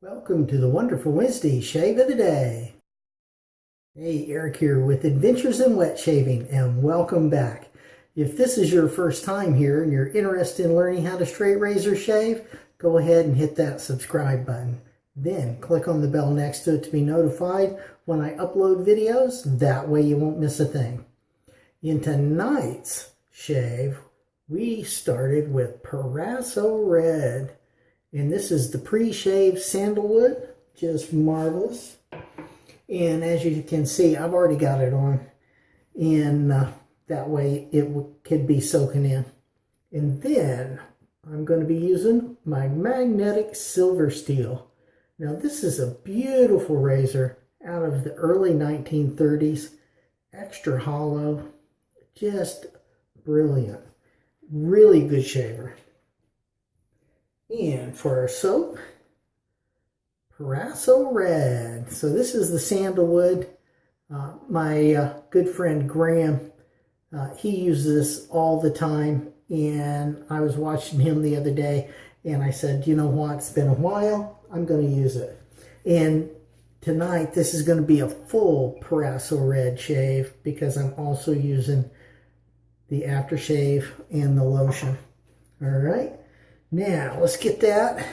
Welcome to the Wonderful Wednesday Shave of the Day. Hey, Eric here with Adventures in Wet Shaving and welcome back. If this is your first time here and you're interested in learning how to straight razor shave, go ahead and hit that subscribe button. Then click on the bell next to it to be notified when I upload videos. That way you won't miss a thing. In tonight's shave, we started with Proraso Red. And this is the pre-shaved sandalwood, just marvelous. And as you can see, I've already got it on. And uh, that way it could be soaking in. And then I'm going to be using my magnetic silver steel. Now this is a beautiful razor out of the early 1930s. Extra hollow. Just brilliant. Really good shaver. And for our soap, Proraso Red. So this is the sandalwood. Uh, my uh, good friend Graham, uh, he uses this all the time. And I was watching him the other day and I said, you know what, it's been a while. I'm going to use it. And tonight, this is going to be a full Proraso Red shave because I'm also using the aftershave and the lotion. All right. Now, let's get that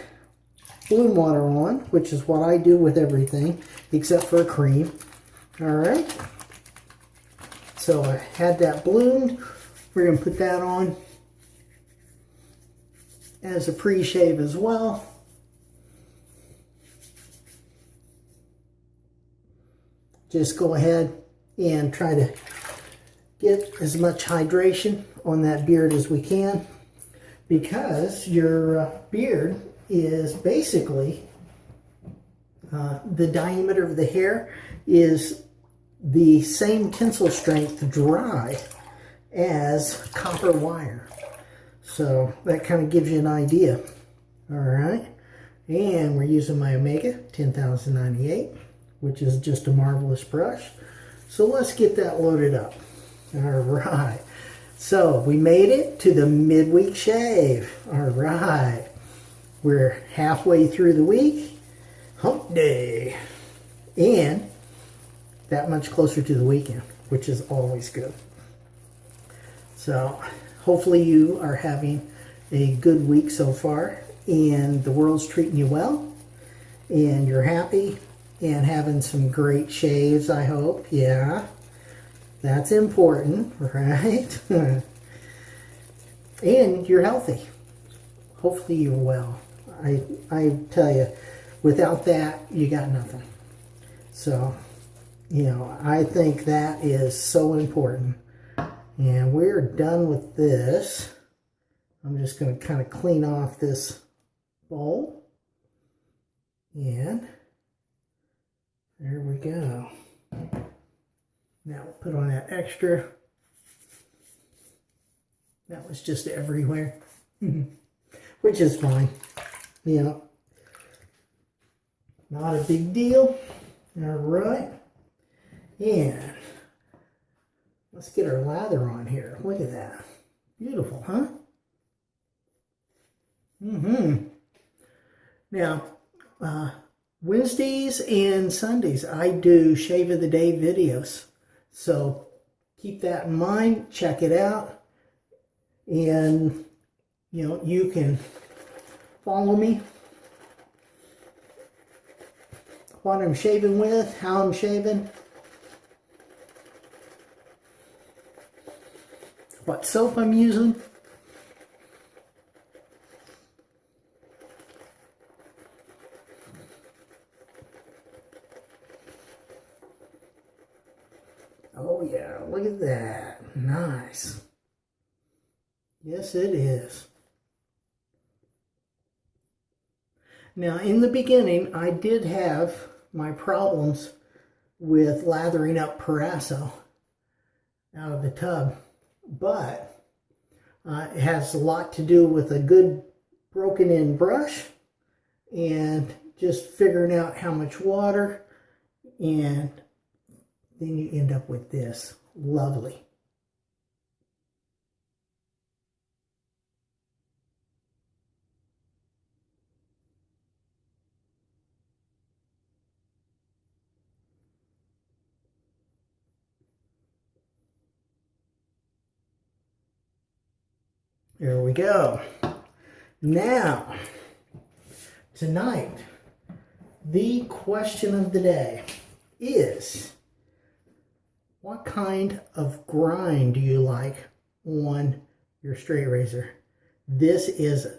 bloom water on, which is what I do with everything, except for cream. All right. So I had that bloomed. We're going to put that on as a pre-shave as well. Just go ahead and try to get as much hydration on that beard as we can because your uh, beard is basically uh, the diameter of the hair is the same tensile strength dry as copper wire. So that kind of gives you an idea. All right. And we're using my Omega 10098, which is just a marvelous brush. So let's get that loaded up. All right. So we made it to the midweek shave. All right. We're halfway through the week. Hump day. And that much closer to the weekend, which is always good. So hopefully you are having a good week so far and the world's treating you well and you're happy and having some great shaves, I hope. Yeah. That's important, right? and you're healthy. Hopefully you're well. I, I tell you, without that, you got nothing. So, you know, I think that is so important. And we're done with this. I'm just going to kind of clean off this bowl. And there we go. Now we'll put on that extra. That was just everywhere, which is fine. You know, not a big deal. All right. And let's get our lather on here. Look at that. Beautiful, huh? Mm-hmm. Now, uh, Wednesdays and Sundays, I do Shave of the Day videos. So keep that in mind, check it out, and you know, you can follow me what I'm shaving with, how I'm shaving, what soap I'm using. Oh yeah, look at that. Nice. Yes, it is. Now, in the beginning, I did have my problems with lathering up Proraso out of the tub, but uh, it has a lot to do with a good broken in brush and just figuring out how much water and then you end up with this. Lovely. There we go. Now, tonight, the question of the day is what kind of grind do you like on your straight razor? This is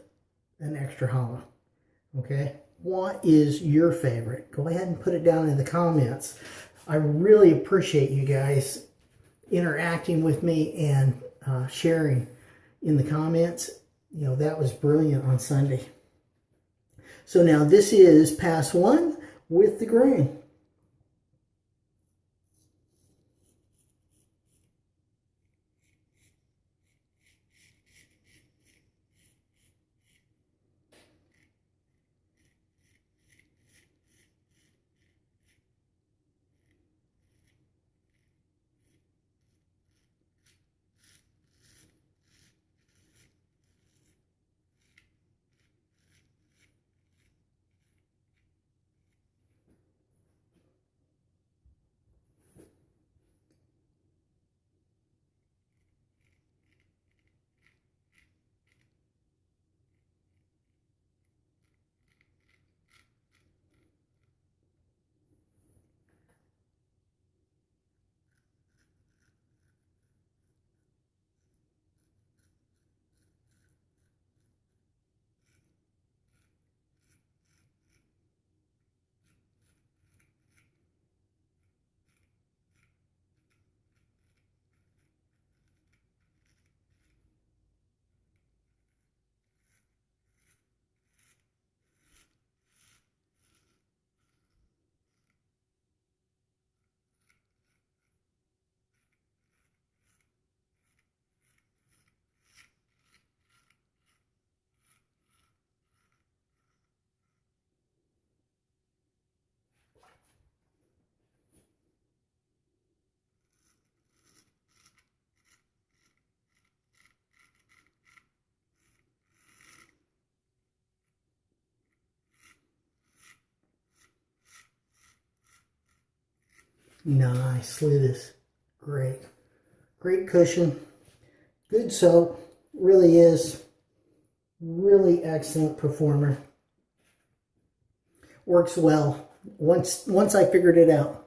an extra hollow, okay? What is your favorite? Go ahead and put it down in the comments. I really appreciate you guys interacting with me and uh, sharing in the comments. You know, that was brilliant on Sunday. So now this is pass one with the grain. Nice, look at this. Great. Great cushion. Good soap. Really is. Really excellent performer. Works well. Once once I figured it out.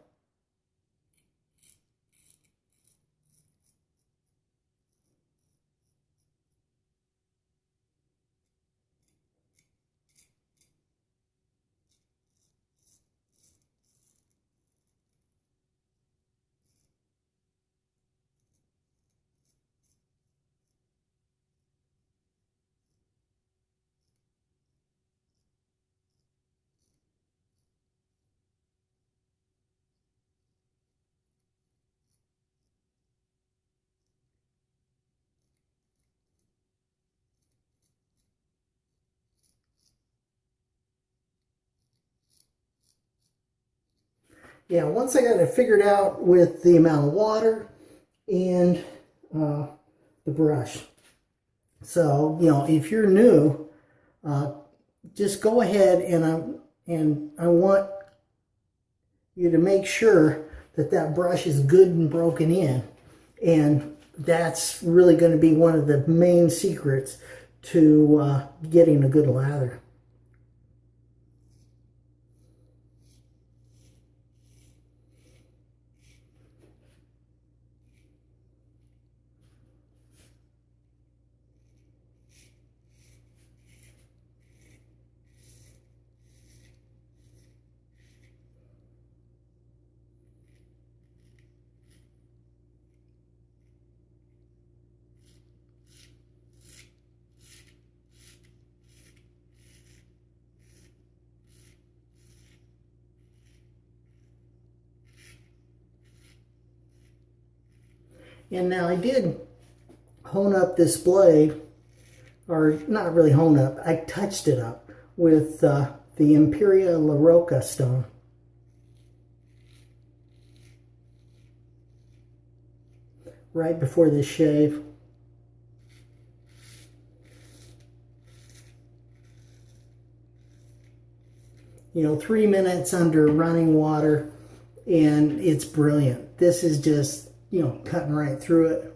Yeah, once I got it figured out with the amount of water and uh, the brush. So, you know, if you're new, uh, just go ahead and I, and I want you to make sure that that brush is good and broken in. And that's really going to be one of the main secrets to uh, getting a good lather. And now I did hone up this blade, or not really hone up, I touched it up with uh, the Imperia La Rocca stone. Right before this shave. You know, three minutes under running water and it's brilliant. This is just you know, cutting right through it.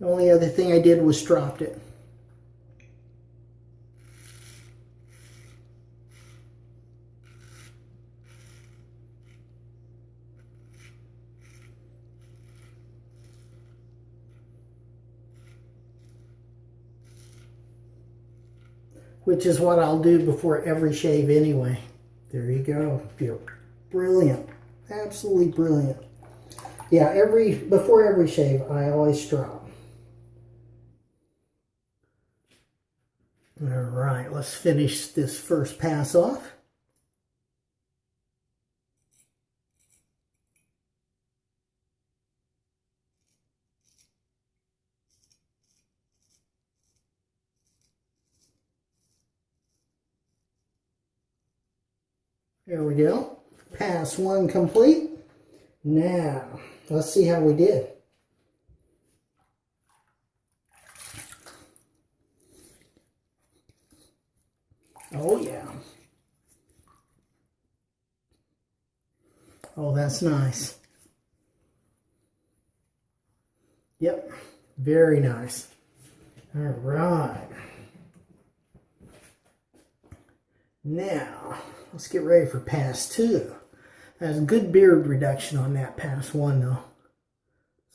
The only other thing I did was stropped it. Which is what I'll do before every shave anyway. There you go. Brilliant. Absolutely brilliant. Yeah, every before every shave, I always strop. All right, let's finish this first pass off. There we go. Pass one complete. Now, let's see how we did. Oh, yeah. Oh, that's nice. Yep, very nice. All right. Now, let's get ready for pass two. Has good beard reduction on that pass one though.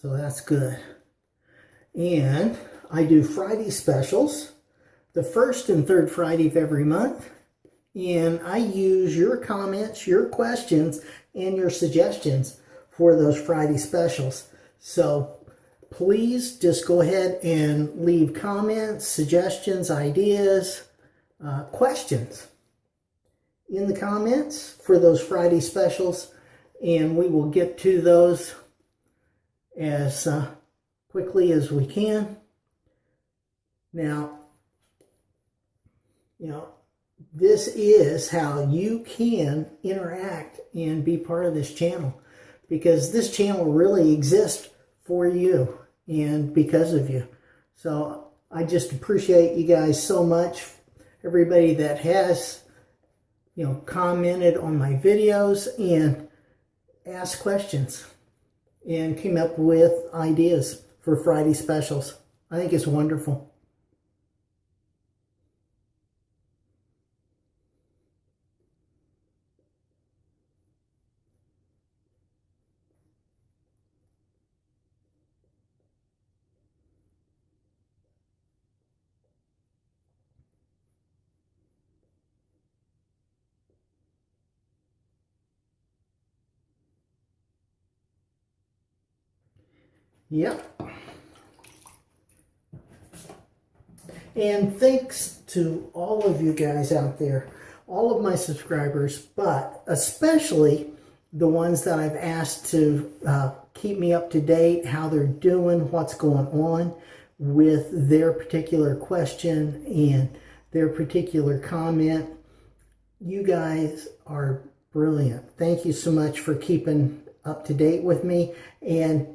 So that's good. And I do Friday specials, the first and third Friday of every month. And I use your comments, your questions, and your suggestions for those Friday specials. So please just go ahead and leave comments, suggestions, ideas, uh, questions in the comments for those Friday specials and we will get to those as uh, quickly as we can. Now, you know, this is how you can interact and be part of this channel because this channel really exists for you and because of you. So I just appreciate you guys so much. Everybody that has you know, commented on my videos and asked questions and came up with ideas for Friday specials. I think it's wonderful. Yep. And thanks to all of you guys out there, all of my subscribers, but especially the ones that I've asked to uh, keep me up to date, how they're doing, what's going on with their particular question and their particular comment. You guys are brilliant. Thank you so much for keeping up to date with me. And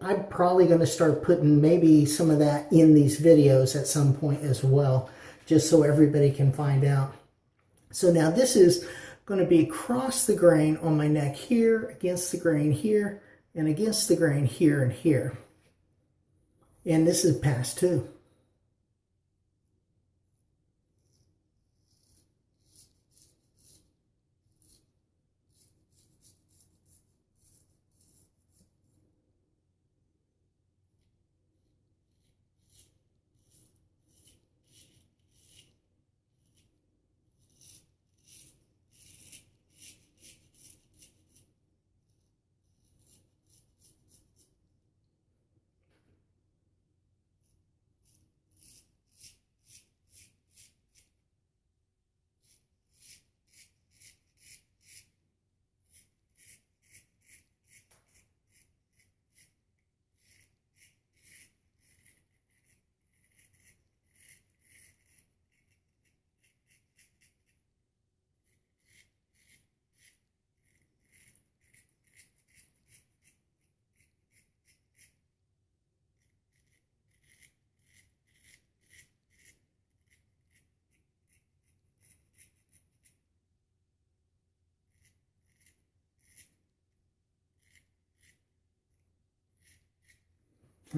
I'm probably going to start putting maybe some of that in these videos at some point as well, just so everybody can find out. So now this is going to be across the grain on my neck here, against the grain here, and against the grain here and here. And this is pass two.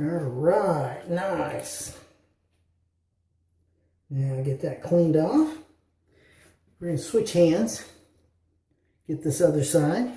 All right, nice. Now get that cleaned off. We're going to switch hands. Get this other side.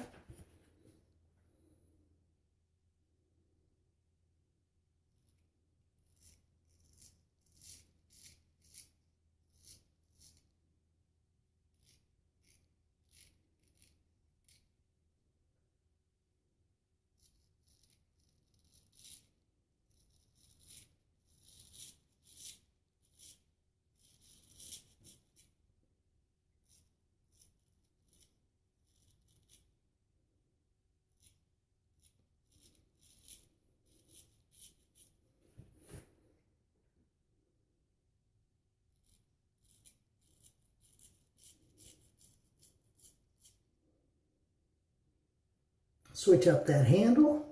Switch up that handle.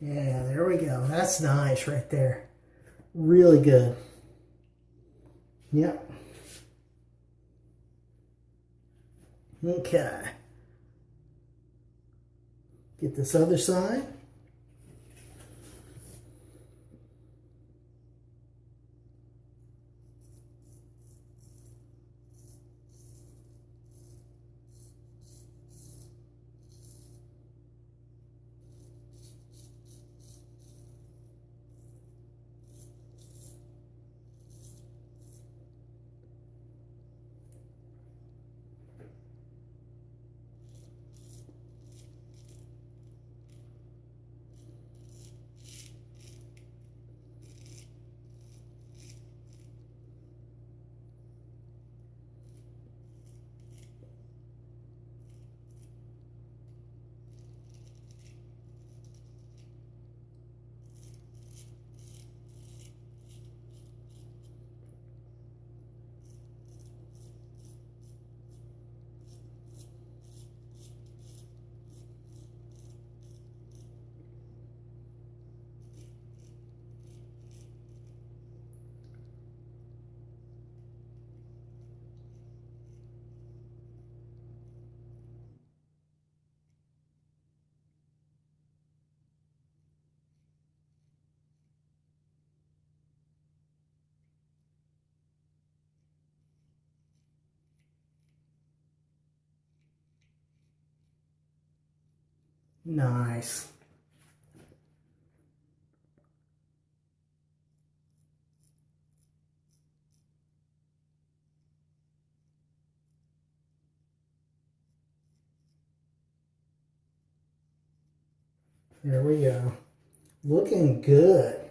Yeah, there we go. That's nice right there. Really good. Yep. Okay. Get this other side. Nice. There we go. Looking good.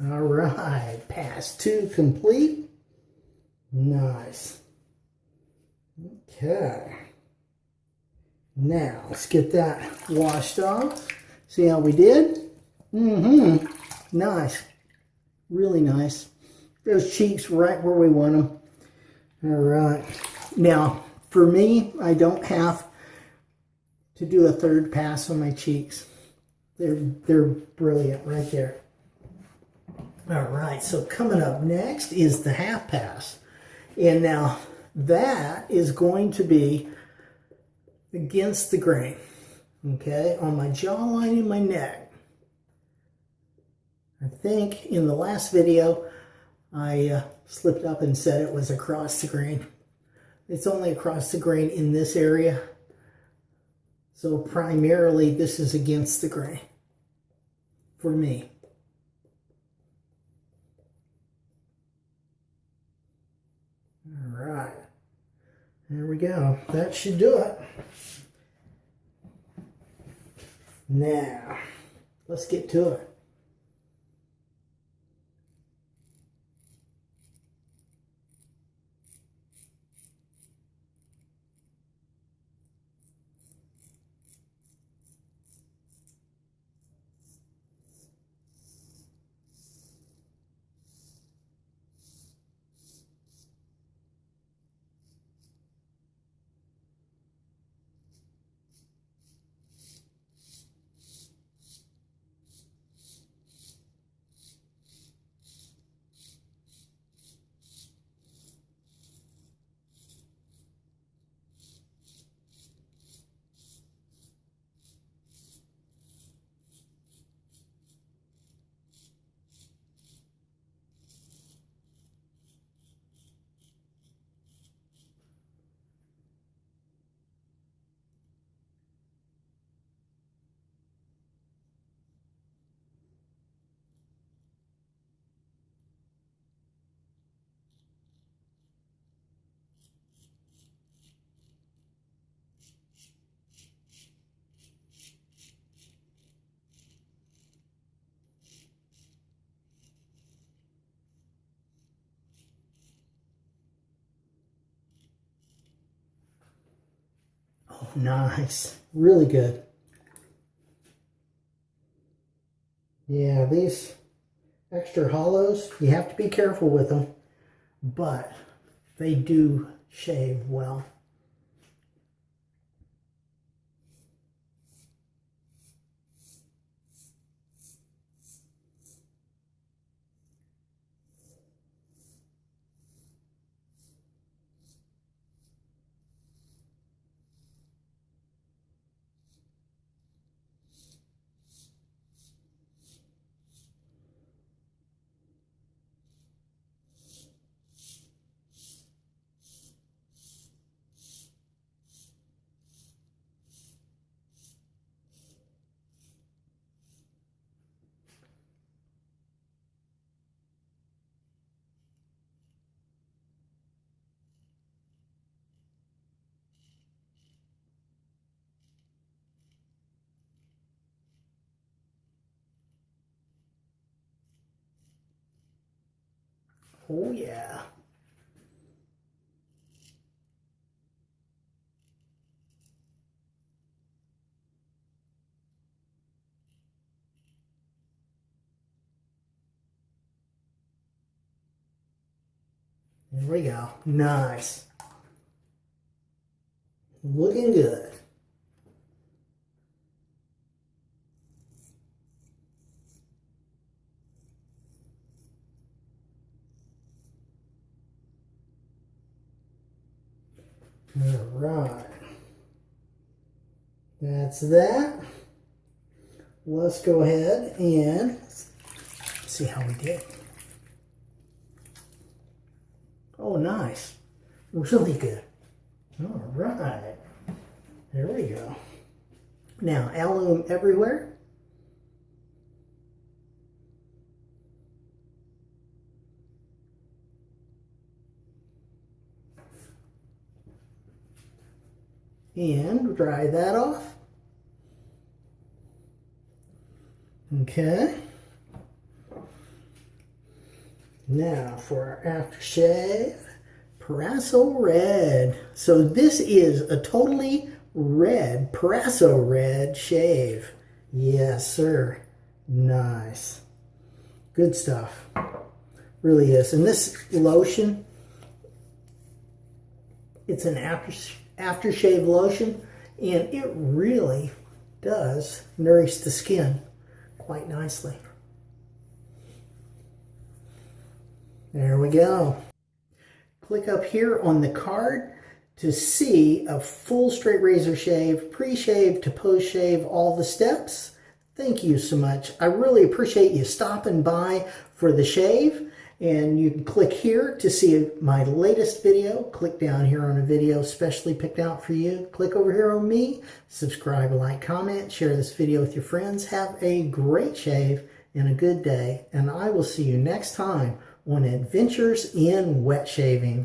All right, pass two complete. Nice. Okay. Now, let's get that washed off. See how we did? Mm-hmm. Nice. Really nice. Those cheeks right where we want them. All right. Now, for me, I don't have to do a third pass on my cheeks. They're, they're brilliant right there. All right, so coming up next is the half pass. And now that is going to be against the grain, okay, on my jawline and my neck. I think in the last video, I uh, slipped up and said it was across the grain. It's only across the grain in this area. So primarily this is against the grain for me. All right. There we go. That should do it. Now, let's get to it. Oh, nice. Really good. Yeah, these extra hollows, you have to be careful with them, but they do shave well. Oh yeah. There we go. Nice. Looking good. All right. That's that. Let's go ahead and see how we did. Oh, nice. Really good. All right. There we go. Now, alum everywhere. And dry that off. Okay. Now for our aftershave, Proraso Red. So this is a totally red, Proraso Red shave. Yes, sir. Nice. Good stuff. Really is. And this lotion, it's an aftershave aftershave lotion and it really does nourish the skin quite nicely. There we go. Click up here on the card to see a full straight razor shave, pre-shave to post-shave, all the steps. Thank you so much. I really appreciate you stopping by for the shave. And you can click here to see my latest video. Click down here on a video specially picked out for you. Click over here on me, subscribe, like, comment, share this video with your friends. Have a great shave and a good day. And I will see you next time on Adventures in Wet Shaving.